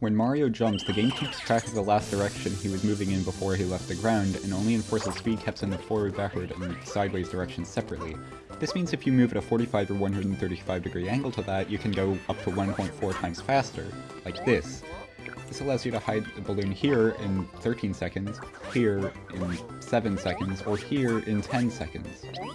When Mario jumps, the game keeps track of the last direction he was moving in before he left the ground, and only enforces speed caps in the forward, backward, and sideways directions separately. This means if you move at a 45 or 135 degree angle to that, you can go up to 1.4 times faster, like this. This allows you to hide the balloon here in 13 seconds, here in 7 seconds, or here in 10 seconds.